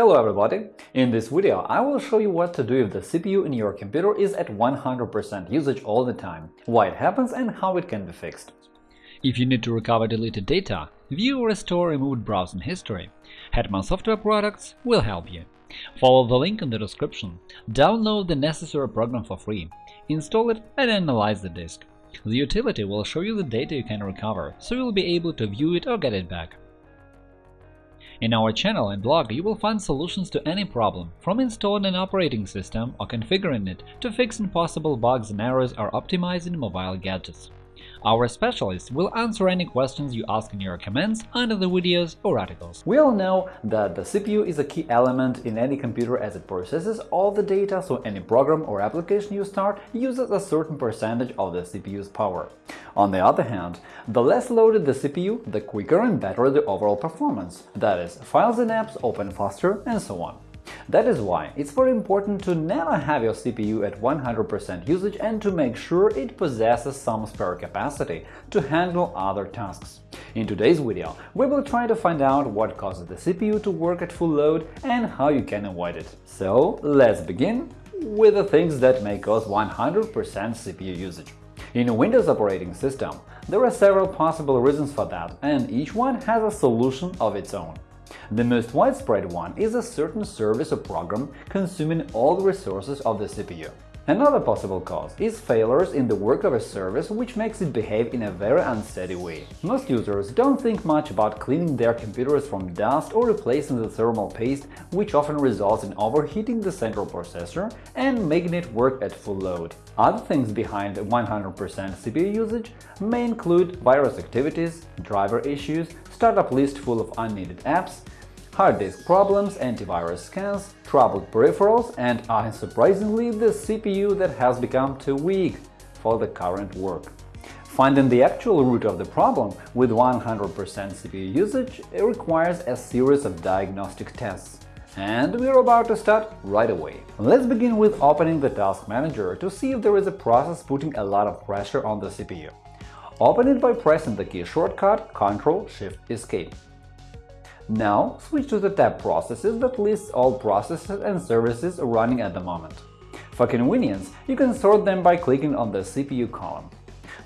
Hello everybody! In this video I will show you what to do if the CPU in your computer is at 100% usage all the time, why it happens and how it can be fixed. If you need to recover deleted data, view or restore removed browsing history, Hetman Software Products will help you. Follow the link in the description, download the necessary program for free, install it and analyze the disk. The utility will show you the data you can recover, so you'll be able to view it or get it back. In our channel and blog you will find solutions to any problem, from installing an operating system or configuring it to fixing possible bugs and errors or optimizing mobile gadgets. Our specialists will answer any questions you ask in your comments under the videos or articles. We all know that the CPU is a key element in any computer as it processes all the data, so any program or application you start uses a certain percentage of the CPU's power. On the other hand, the less loaded the CPU, the quicker and better the overall performance, that is, files and apps open faster and so on. That is why it's very important to never have your CPU at 100% usage and to make sure it possesses some spare capacity to handle other tasks. In today's video, we will try to find out what causes the CPU to work at full load and how you can avoid it. So let's begin with the things that may cause 100% CPU usage. In a Windows operating system, there are several possible reasons for that, and each one has a solution of its own. The most widespread one is a certain service or program consuming all the resources of the CPU. Another possible cause is failures in the work of a service which makes it behave in a very unsteady way. Most users don't think much about cleaning their computers from dust or replacing the thermal paste, which often results in overheating the central processor and making it work at full load. Other things behind 100% CPU usage may include virus activities, driver issues, startup list full of unneeded apps, hard disk problems, antivirus scans, troubled peripherals, and, unsurprisingly, the CPU that has become too weak for the current work. Finding the actual root of the problem with 100% CPU usage requires a series of diagnostic tests. And we're about to start right away. Let's begin with opening the Task Manager to see if there is a process putting a lot of pressure on the CPU. Open it by pressing the key shortcut Ctrl-Shift-Escape. Now switch to the tab Processes that lists all processes and services running at the moment. For convenience, you can sort them by clicking on the CPU column.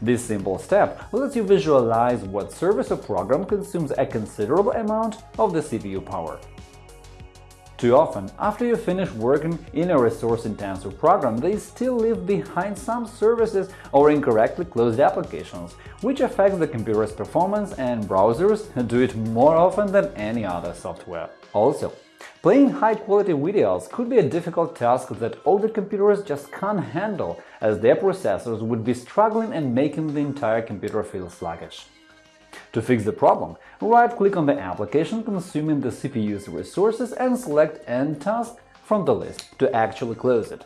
This simple step lets you visualize what service or program consumes a considerable amount of the CPU power. Too often, after you finish working in a resource-intensive program, they still leave behind some services or incorrectly closed applications, which affects the computer's performance and browsers do it more often than any other software. Also, Playing high-quality videos could be a difficult task that older computers just can't handle, as their processors would be struggling and making the entire computer feel sluggish. To fix the problem, right-click on the application consuming the CPU's resources and select End task from the list to actually close it.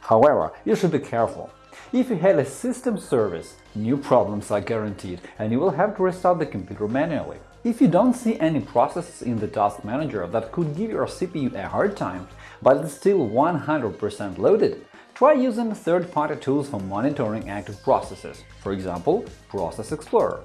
However, you should be careful. If you had a system service, new problems are guaranteed and you will have to restart the computer manually. If you don't see any processes in the Task Manager that could give your CPU a hard time, but it's still 100% loaded, Try using third-party tools for monitoring active processes, for example, Process Explorer.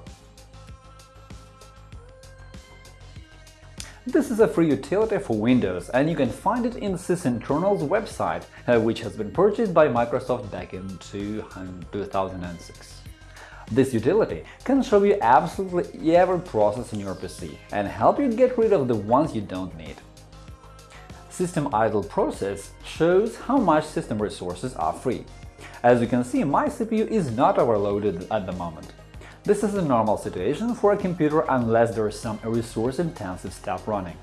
This is a free utility for Windows, and you can find it in Sysinternals website, uh, which has been purchased by Microsoft back in 2006. This utility can show you absolutely every process in your PC and help you get rid of the ones you don't need. System idle process shows how much system resources are free. As you can see, my CPU is not overloaded at the moment. This is a normal situation for a computer unless there is some resource-intensive stuff running.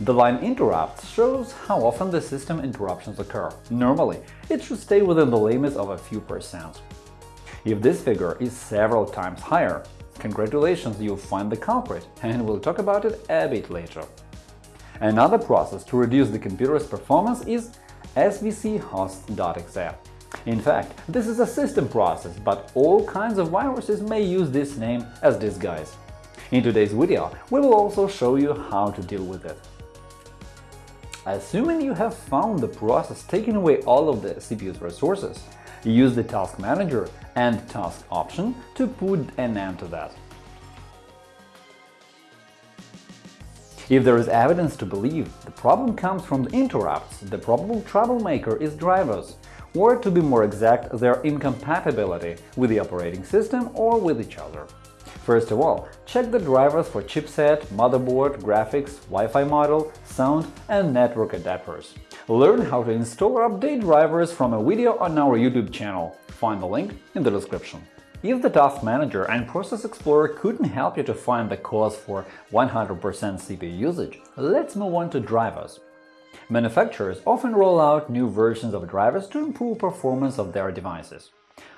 The line interrupts shows how often the system interruptions occur. Normally, it should stay within the limits of a few percent. If this figure is several times higher, congratulations, you'll find the culprit, and we'll talk about it a bit later. Another process to reduce the computer's performance is svchost.exe. In fact, this is a system process, but all kinds of viruses may use this name as disguise. In today's video, we will also show you how to deal with it. Assuming you have found the process taking away all of the CPU's resources, use the Task Manager End task option to put an end to that. If there is evidence to believe the problem comes from the interrupts, the probable troublemaker is drivers, or to be more exact, their incompatibility with the operating system or with each other. First of all, check the drivers for chipset, motherboard, graphics, Wi-Fi model, sound and network adapters. Learn how to install or update drivers from a video on our YouTube channel. Find the link in the description. If the Task Manager and Process Explorer couldn't help you to find the cause for 100% CPU usage, let's move on to drivers. Manufacturers often roll out new versions of drivers to improve performance of their devices.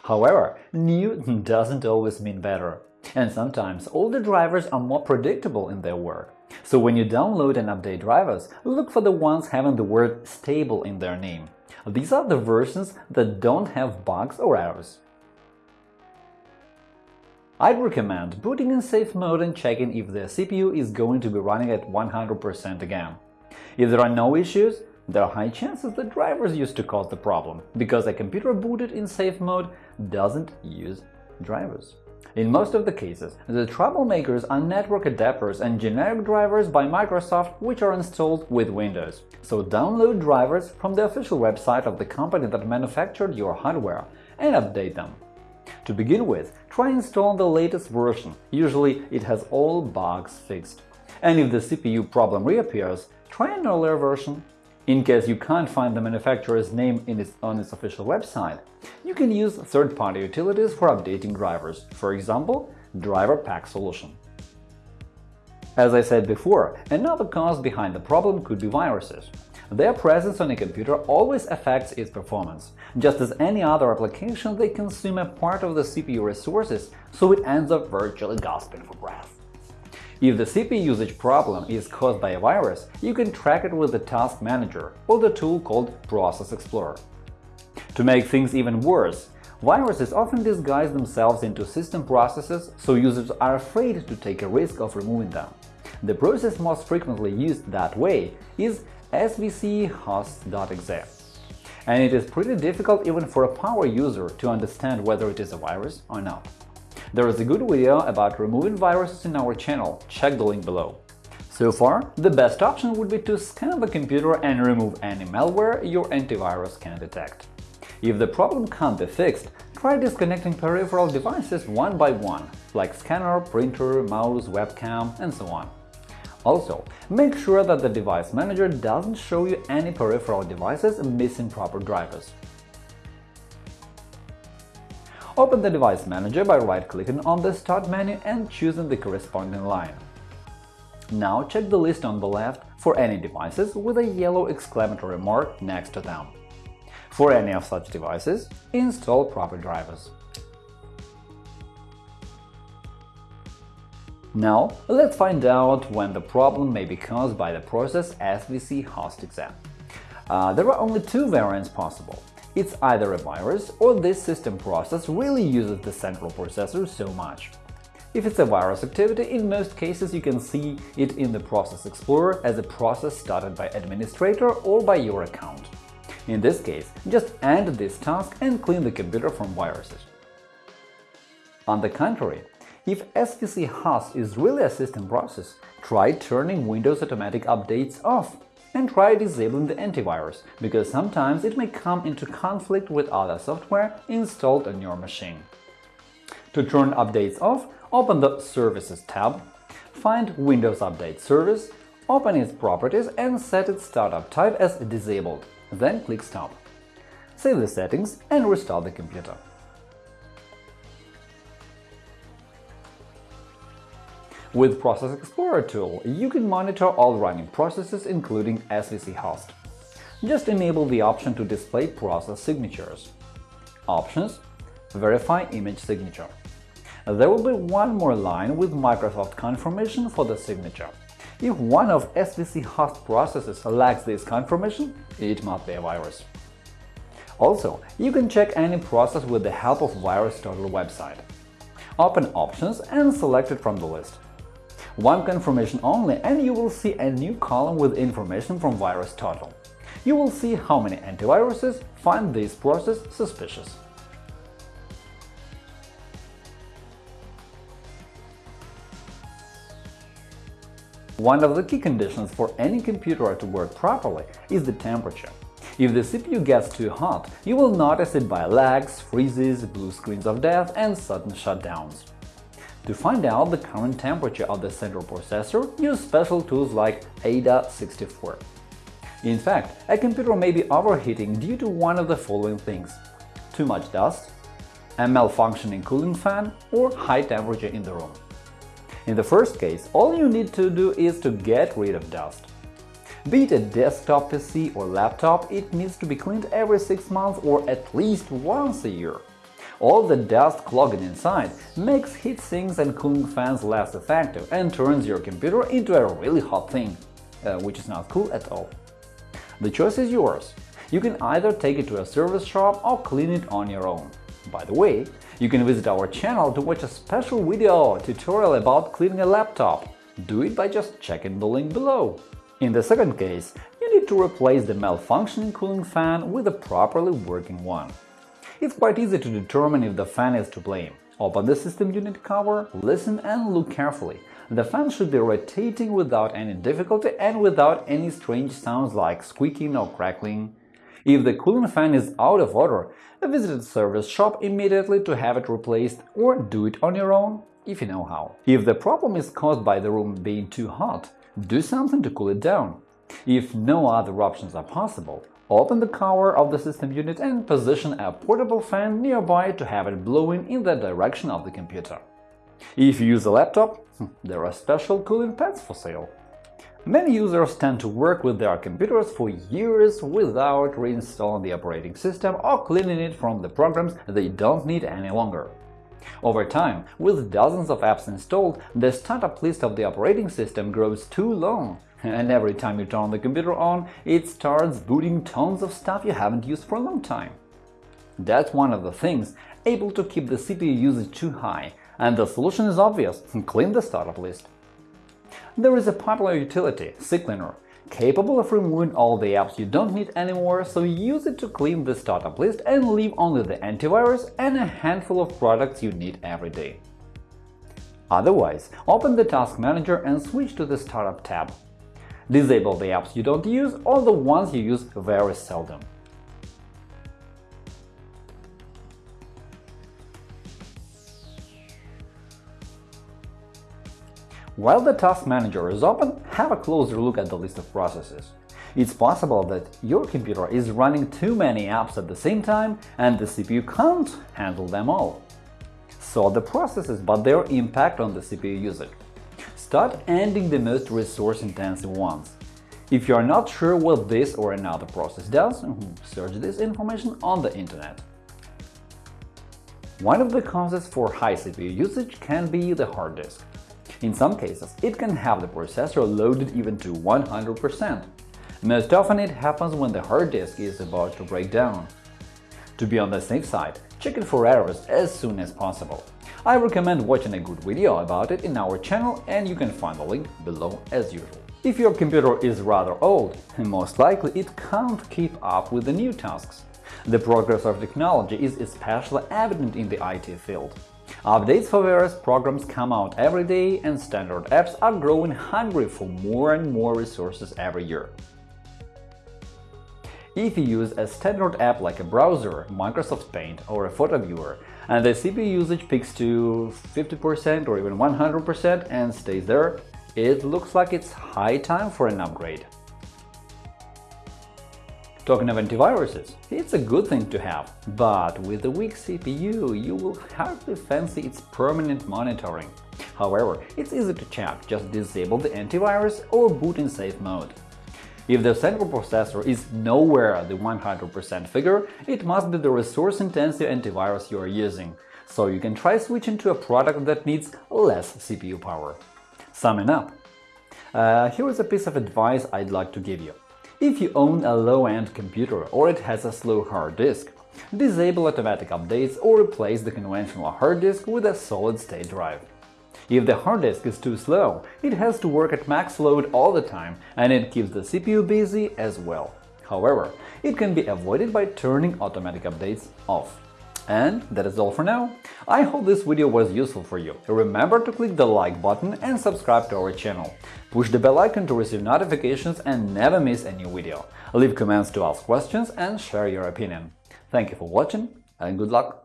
However, new doesn't always mean better, and sometimes older drivers are more predictable in their work. So when you download and update drivers, look for the ones having the word “stable” in their name. These are the versions that don't have bugs or errors. I'd recommend putting in safe mode and checking if the CPU is going to be running at 100% again. If there are no issues, there are high chances the drivers used to cause the problem, because a computer booted in safe mode doesn't use drivers. In most of the cases, the troublemakers are network adapters and generic drivers by Microsoft which are installed with Windows. So download drivers from the official website of the company that manufactured your hardware and update them. To begin with, try installing the latest version, usually it has all bugs fixed. And if the CPU problem reappears, try an earlier version. In case you can't find the manufacturer's name its, on its official website, you can use third-party utilities for updating drivers, for example, Driver Pack Solution. As I said before, another cause behind the problem could be viruses. Their presence on a computer always affects its performance. Just as any other application, they consume a part of the CPU resources, so it ends up virtually gasping for breath. If the CPU usage problem is caused by a virus, you can track it with the Task Manager or the tool called Process Explorer. To make things even worse, viruses often disguise themselves into system processes, so users are afraid to take a risk of removing them. The process most frequently used that way is svchost.exe. And it is pretty difficult even for a power user to understand whether it is a virus or not. There is a good video about removing viruses in our channel, check the link below. So far, the best option would be to scan the computer and remove any malware your antivirus can detect. If the problem can't be fixed, try disconnecting peripheral devices one by one, like scanner, printer, mouse, webcam, and so on. Also, make sure that the device manager doesn't show you any peripheral devices missing proper drivers. Open the device manager by right-clicking on the Start menu and choosing the corresponding line. Now check the list on the left for any devices with a yellow exclamatory mark next to them. For any of such devices, install proper drivers. Now, let's find out when the problem may be caused by the process svc host exam. Uh, there are only two variants possible. It's either a virus or this system process really uses the central processor so much. If it's a virus activity, in most cases you can see it in the Process Explorer as a process started by administrator or by your account. In this case, just end this task and clean the computer from viruses. On the contrary, if SVC host is really a system process, try turning Windows Automatic Updates off and try disabling the antivirus, because sometimes it may come into conflict with other software installed on your machine. To turn updates off, open the Services tab, find Windows Update Service, open its properties and set its startup type as disabled, then click Stop. Save the settings and restart the computer. With Process Explorer tool, you can monitor all running processes, including SVC host. Just enable the option to display process signatures. Options Verify image signature. There will be one more line with Microsoft confirmation for the signature. If one of SVC host processes lacks this confirmation, it must be a virus. Also, you can check any process with the help of VirusTotal website. Open Options and select it from the list one confirmation only, and you will see a new column with information from VirusTotal. You will see how many antiviruses find this process suspicious. One of the key conditions for any computer to work properly is the temperature. If the CPU gets too hot, you will notice it by lags, freezes, blue screens of death, and sudden shutdowns. To find out the current temperature of the central processor, use special tools like AIDA64. In fact, a computer may be overheating due to one of the following things – too much dust, a malfunctioning cooling fan, or high temperature in the room. In the first case, all you need to do is to get rid of dust. Be it a desktop PC or laptop, it needs to be cleaned every 6 months or at least once a year. All the dust clogging inside makes heat sinks and cooling fans less effective and turns your computer into a really hot thing, uh, which is not cool at all. The choice is yours. You can either take it to a service shop or clean it on your own. By the way, you can visit our channel to watch a special video tutorial about cleaning a laptop. Do it by just checking the link below. In the second case, you need to replace the malfunctioning cooling fan with a properly working one. It's quite easy to determine if the fan is to blame. Open the system unit cover, listen and look carefully. The fan should be rotating without any difficulty and without any strange sounds like squeaking or crackling. If the cooling fan is out of order, visit a service shop immediately to have it replaced or do it on your own if you know how. If the problem is caused by the room being too hot, do something to cool it down. If no other options are possible, open the cover of the system unit and position a portable fan nearby to have it blowing in the direction of the computer. If you use a laptop, hmm, there are special cooling pads for sale. Many users tend to work with their computers for years without reinstalling the operating system or cleaning it from the programs they don't need any longer. Over time, with dozens of apps installed, the startup list of the operating system grows too long, and every time you turn the computer on, it starts booting tons of stuff you haven't used for a long time. That's one of the things able to keep the CPU usage too high, and the solution is obvious – clean the startup list. There is a popular utility, CCleaner, capable of removing all the apps you don't need anymore, so use it to clean the startup list and leave only the antivirus and a handful of products you need every day. Otherwise, open the Task Manager and switch to the Startup tab. Disable the apps you don't use or the ones you use very seldom. While the Task Manager is open, have a closer look at the list of processes. It's possible that your computer is running too many apps at the same time and the CPU can't handle them all. Sort the processes but their impact on the CPU usage. Start ending the most resource-intensive ones. If you are not sure what this or another process does, search this information on the internet. One of the causes for high CPU usage can be the hard disk. In some cases, it can have the processor loaded even to 100%. Most often it happens when the hard disk is about to break down. To be on the safe side, check it for errors as soon as possible. I recommend watching a good video about it in our channel and you can find the link below as usual. If your computer is rather old, most likely it can't keep up with the new tasks. The progress of technology is especially evident in the IT field. Updates for various programs come out every day, and standard apps are growing hungry for more and more resources every year. If you use a standard app like a browser, Microsoft Paint or a photo viewer, and the CPU usage peaks to 50% or even 100% and stays there, it looks like it's high time for an upgrade. Talking of antiviruses, it's a good thing to have, but with a weak CPU you will hardly fancy its permanent monitoring. However, it's easy to check, just disable the antivirus or boot in safe mode. If the central processor is nowhere the 100% figure, it must be the resource-intensive antivirus you are using, so you can try switching to a product that needs less CPU power. Summing up, uh, here is a piece of advice I'd like to give you. If you own a low-end computer or it has a slow hard disk, disable automatic updates or replace the conventional hard disk with a solid-state drive. If the hard disk is too slow, it has to work at max load all the time and it keeps the CPU busy as well. However, it can be avoided by turning automatic updates off. And that is all for now. I hope this video was useful for you. Remember to click the like button and subscribe to our channel. Push the bell icon to receive notifications and never miss a new video. Leave comments to ask questions and share your opinion. Thank you for watching and good luck!